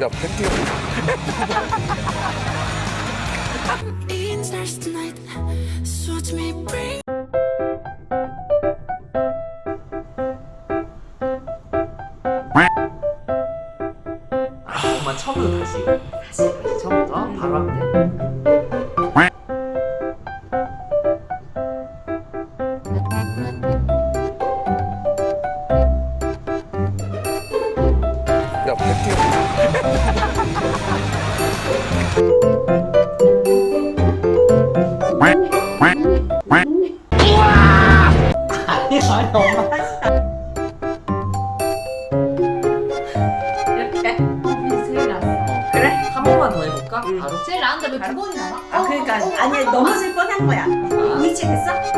야 bring. 엄마 처음부터 다시 다시 다시 처음부터 바로 하면 돼 야 뺄게요 아니 아니 엄마 이렇게 제일 낫어 그래? 한 번만 더 해볼까? 응. 바로? 제일 나은데 왜 두 번이 나와? 아 그러니까 아니 넘어질 뻔한 거야. 위치 됐어?